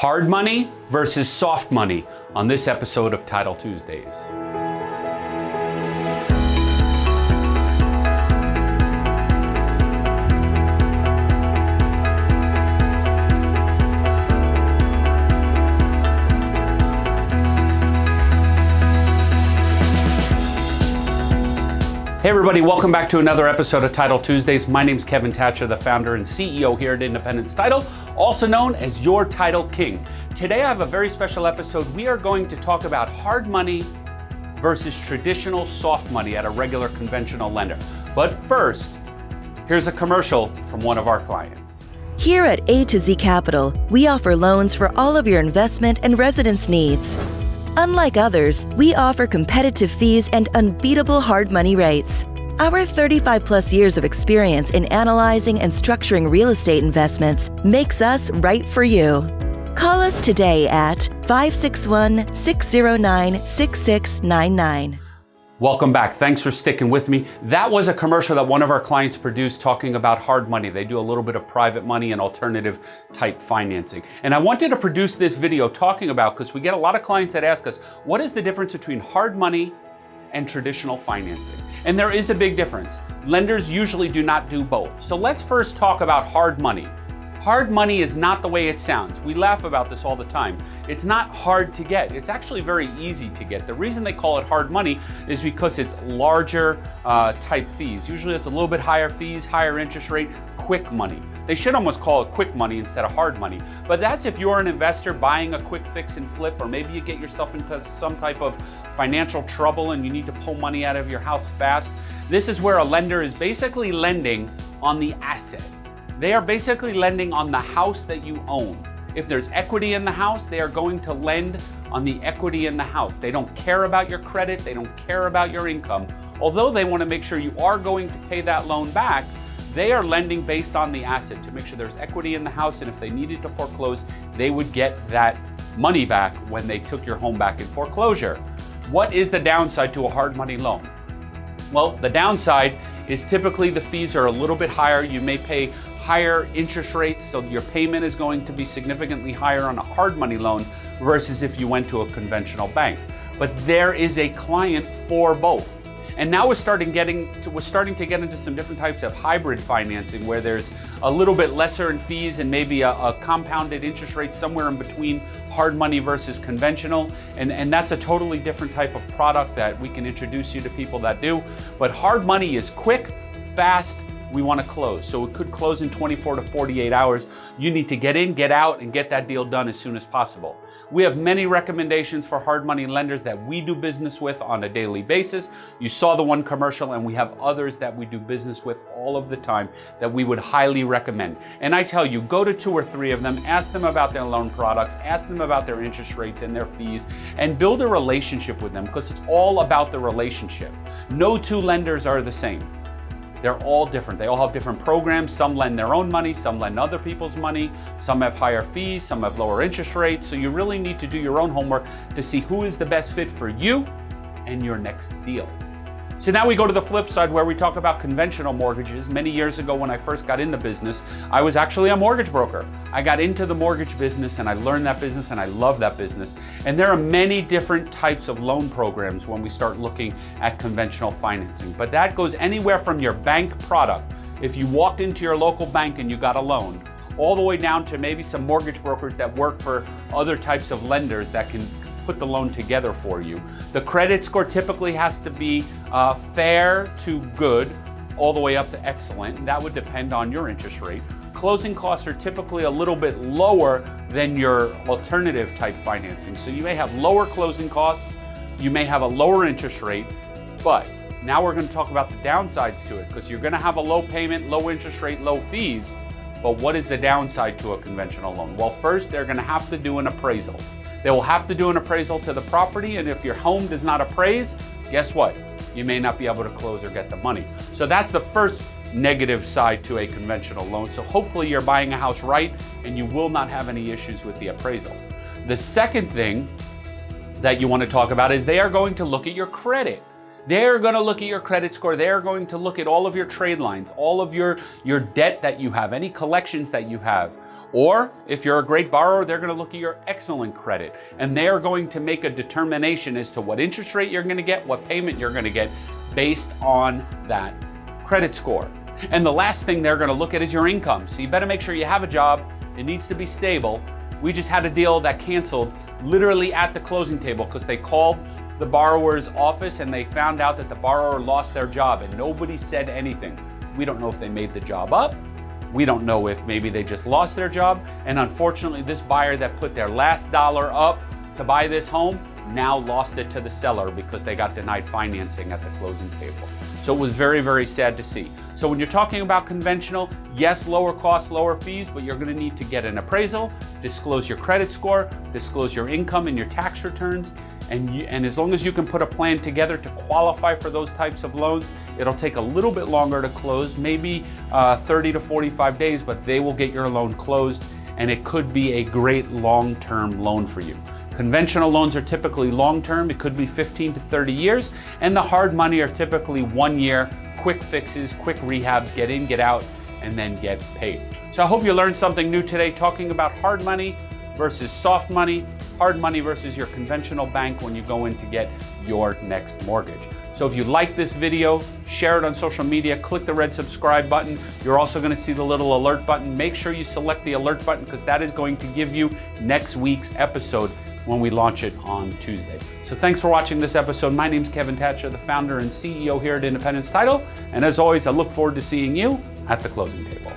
hard money versus soft money on this episode of Title Tuesdays. Hey everybody, welcome back to another episode of Title Tuesdays. My name is Kevin Thatcher, the founder and CEO here at Independence Title, also known as your Title King. Today I have a very special episode. We are going to talk about hard money versus traditional soft money at a regular conventional lender. But first, here's a commercial from one of our clients. Here at A to Z Capital, we offer loans for all of your investment and residence needs. Unlike others, we offer competitive fees and unbeatable hard money rates. Our 35 plus years of experience in analyzing and structuring real estate investments makes us right for you. Call us today at 561 609 6699. Welcome back. Thanks for sticking with me. That was a commercial that one of our clients produced talking about hard money. They do a little bit of private money and alternative type financing. And I wanted to produce this video talking about, because we get a lot of clients that ask us, what is the difference between hard money and traditional financing? And there is a big difference. Lenders usually do not do both. So let's first talk about hard money. Hard money is not the way it sounds. We laugh about this all the time. It's not hard to get. It's actually very easy to get. The reason they call it hard money is because it's larger uh, type fees. Usually it's a little bit higher fees, higher interest rate, quick money. They should almost call it quick money instead of hard money. But that's if you're an investor buying a quick fix and flip, or maybe you get yourself into some type of financial trouble and you need to pull money out of your house fast. This is where a lender is basically lending on the asset. They are basically lending on the house that you own. If there's equity in the house, they are going to lend on the equity in the house. They don't care about your credit, they don't care about your income. Although they want to make sure you are going to pay that loan back, they are lending based on the asset to make sure there's equity in the house, and if they needed to foreclose, they would get that money back when they took your home back in foreclosure. What is the downside to a hard money loan? Well, the downside is typically the fees are a little bit higher. You may pay higher interest rates, so your payment is going to be significantly higher on a hard money loan versus if you went to a conventional bank. But there is a client for both. And now we're starting getting to, we're starting to get into some different types of hybrid financing where there's a little bit lesser in fees and maybe a, a compounded interest rate somewhere in between hard money versus conventional. And, and that's a totally different type of product that we can introduce you to people that do. But hard money is quick, fast, we want to close. So it could close in 24 to 48 hours. You need to get in, get out, and get that deal done as soon as possible. We have many recommendations for hard money lenders that we do business with on a daily basis. You saw the one commercial, and we have others that we do business with all of the time that we would highly recommend. And I tell you, go to two or three of them, ask them about their loan products, ask them about their interest rates and their fees, and build a relationship with them because it's all about the relationship. No two lenders are the same. They're all different. They all have different programs. Some lend their own money, some lend other people's money, some have higher fees, some have lower interest rates. So you really need to do your own homework to see who is the best fit for you and your next deal. So now we go to the flip side where we talk about conventional mortgages. Many years ago when I first got in the business, I was actually a mortgage broker. I got into the mortgage business and I learned that business and I love that business. And there are many different types of loan programs when we start looking at conventional financing. But that goes anywhere from your bank product. If you walked into your local bank and you got a loan, all the way down to maybe some mortgage brokers that work for other types of lenders that can put the loan together for you. The credit score typically has to be uh, fair to good, all the way up to excellent. That would depend on your interest rate. Closing costs are typically a little bit lower than your alternative type financing. So you may have lower closing costs, you may have a lower interest rate, but now we're going to talk about the downsides to it because you're going to have a low payment, low interest rate, low fees. But what is the downside to a conventional loan? Well, first, they're going to have to do an appraisal. They will have to do an appraisal to the property, and if your home does not appraise, guess what? You may not be able to close or get the money. So that's the first negative side to a conventional loan. So hopefully you're buying a house right and you will not have any issues with the appraisal. The second thing that you want to talk about is they are going to look at your credit. They're going to look at your credit score. They're going to look at all of your trade lines, all of your, your debt that you have, any collections that you have Or if you're a great borrower, they're going to look at your excellent credit and they are going to make a determination as to what interest rate you're going to get, what payment you're going to get based on that credit score. And the last thing they're going to look at is your income. So you better make sure you have a job. It needs to be stable. We just had a deal that canceled literally at the closing table because they called the borrower's office and they found out that the borrower lost their job and nobody said anything. We don't know if they made the job up. We don't know if maybe they just lost their job. And unfortunately, this buyer that put their last dollar up to buy this home now lost it to the seller because they got denied financing at the closing table. So it was very, very sad to see. So when you're talking about conventional, yes, lower costs, lower fees, but you're gonna need to get an appraisal, disclose your credit score, disclose your income and your tax returns, and, you, and as long as you can put a plan together to qualify for those types of loans, it'll take a little bit longer to close, maybe uh, 30 to 45 days, but they will get your loan closed and it could be a great long-term loan for you. Conventional loans are typically long-term, it could be 15 to 30 years, and the hard money are typically one year, quick fixes, quick rehabs, get in, get out, and then get paid. So I hope you learned something new today talking about hard money versus soft money, hard money versus your conventional bank when you go in to get your next mortgage. So if you like this video, share it on social media, click the red subscribe button. You're also gonna see the little alert button. Make sure you select the alert button because that is going to give you next week's episode when we launch it on Tuesday. So thanks for watching this episode. My name is Kevin Thatcher, the founder and CEO here at Independence Title. And as always, I look forward to seeing you at the closing table.